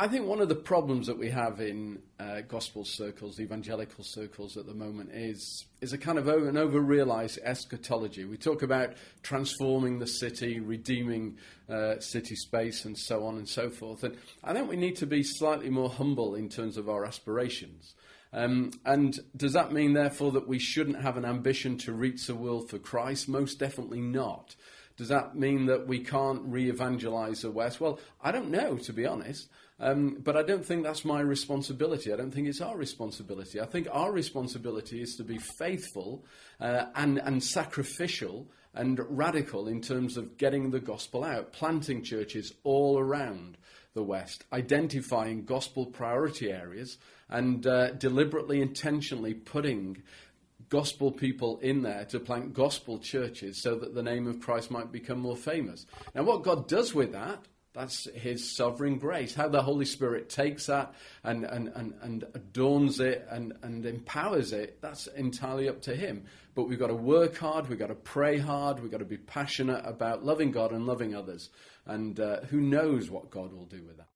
I think one of the problems that we have in uh, gospel circles, evangelical circles at the moment, is is a kind of an over realized eschatology. We talk about transforming the city, redeeming uh, city space, and so on and so forth. And I think we need to be slightly more humble in terms of our aspirations. Um, and does that mean, therefore, that we shouldn't have an ambition to reach the world for Christ? Most definitely not. Does that mean that we can't re evangelize the West? Well, I don't know, to be honest. Um, but I don't think that's my responsibility. I don't think it's our responsibility. I think our responsibility is to be faithful uh, and, and sacrificial and radical in terms of getting the gospel out, planting churches all around the West, identifying gospel priority areas, and uh, deliberately, intentionally putting gospel people in there to plant gospel churches so that the name of Christ might become more famous. Now, what God does with that, that's His sovereign grace. How the Holy Spirit takes that and, and, and, and adorns it and, and empowers it, that's entirely up to Him. But we've got to work hard, we've got to pray hard, we've got to be passionate about loving God and loving others. And uh, who knows what God will do with that.